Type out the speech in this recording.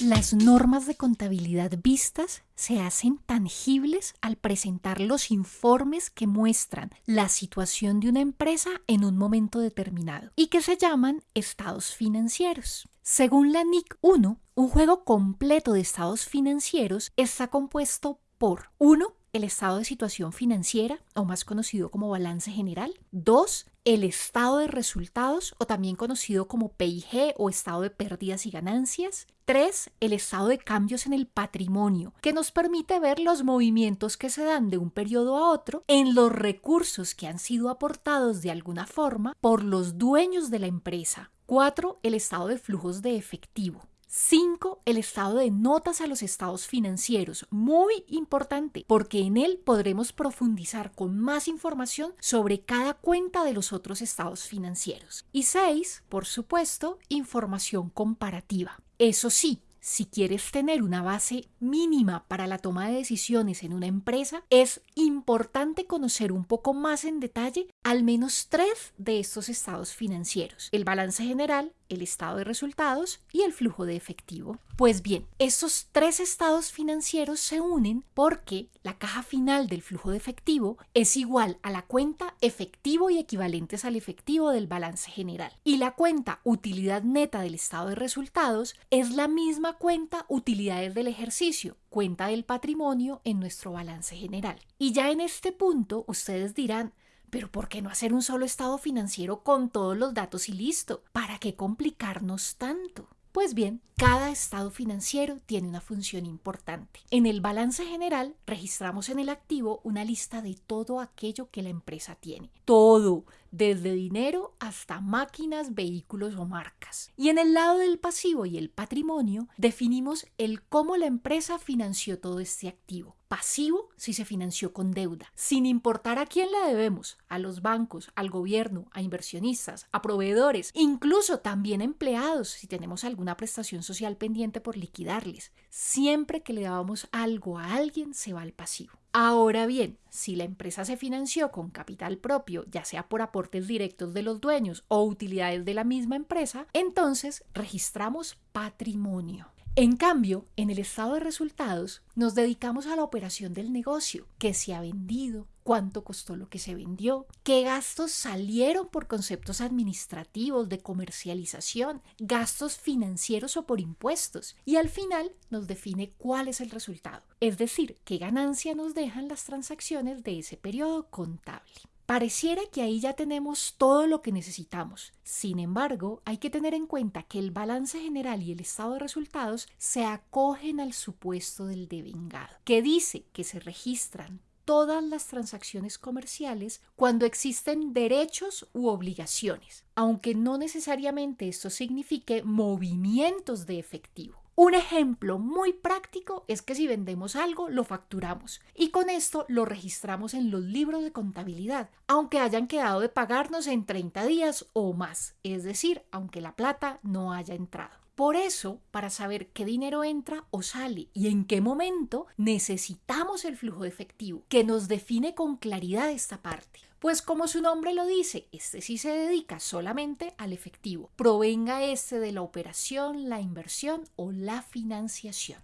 Las normas de contabilidad vistas se hacen tangibles al presentar los informes que muestran la situación de una empresa en un momento determinado y que se llaman estados financieros. Según la NIC 1, un juego completo de estados financieros está compuesto por 1 el estado de situación financiera, o más conocido como balance general. Dos, el estado de resultados, o también conocido como PIG o estado de pérdidas y ganancias. Tres, el estado de cambios en el patrimonio, que nos permite ver los movimientos que se dan de un periodo a otro en los recursos que han sido aportados de alguna forma por los dueños de la empresa. Cuatro, el estado de flujos de efectivo. 5. El estado de notas a los estados financieros. Muy importante porque en él podremos profundizar con más información sobre cada cuenta de los otros estados financieros. Y 6. Por supuesto, información comparativa. Eso sí, si quieres tener una base mínima para la toma de decisiones en una empresa, es importante conocer un poco más en detalle al menos tres de estos estados financieros, el balance general, el estado de resultados y el flujo de efectivo. Pues bien, estos tres estados financieros se unen porque la caja final del flujo de efectivo es igual a la cuenta efectivo y equivalentes al efectivo del balance general. Y la cuenta utilidad neta del estado de resultados es la misma cuenta utilidades del ejercicio, cuenta del patrimonio en nuestro balance general. Y ya en este punto ustedes dirán, pero ¿por qué no hacer un solo estado financiero con todos los datos y listo? ¿Para qué complicarnos tanto? Pues bien, cada estado financiero tiene una función importante. En el balance general registramos en el activo una lista de todo aquello que la empresa tiene. Todo, desde dinero hasta máquinas, vehículos o marcas. Y en el lado del pasivo y el patrimonio definimos el cómo la empresa financió todo este activo. Pasivo si se financió con deuda, sin importar a quién la debemos, a los bancos, al gobierno, a inversionistas, a proveedores, incluso también empleados si tenemos alguna prestación social pendiente por liquidarles. Siempre que le damos algo a alguien se va al pasivo. Ahora bien, si la empresa se financió con capital propio, ya sea por aportes directos de los dueños o utilidades de la misma empresa, entonces registramos patrimonio. En cambio, en el estado de resultados nos dedicamos a la operación del negocio, que se ha vendido, cuánto costó lo que se vendió, qué gastos salieron por conceptos administrativos de comercialización, gastos financieros o por impuestos, y al final nos define cuál es el resultado, es decir, qué ganancia nos dejan las transacciones de ese periodo contable. Pareciera que ahí ya tenemos todo lo que necesitamos. Sin embargo, hay que tener en cuenta que el balance general y el estado de resultados se acogen al supuesto del devengado, que dice que se registran todas las transacciones comerciales cuando existen derechos u obligaciones, aunque no necesariamente esto signifique movimientos de efectivo. Un ejemplo muy práctico es que si vendemos algo, lo facturamos y con esto lo registramos en los libros de contabilidad, aunque hayan quedado de pagarnos en 30 días o más, es decir, aunque la plata no haya entrado. Por eso, para saber qué dinero entra o sale y en qué momento, necesitamos el flujo de efectivo, que nos define con claridad esta parte. Pues como su nombre lo dice, este sí se dedica solamente al efectivo, provenga este de la operación, la inversión o la financiación.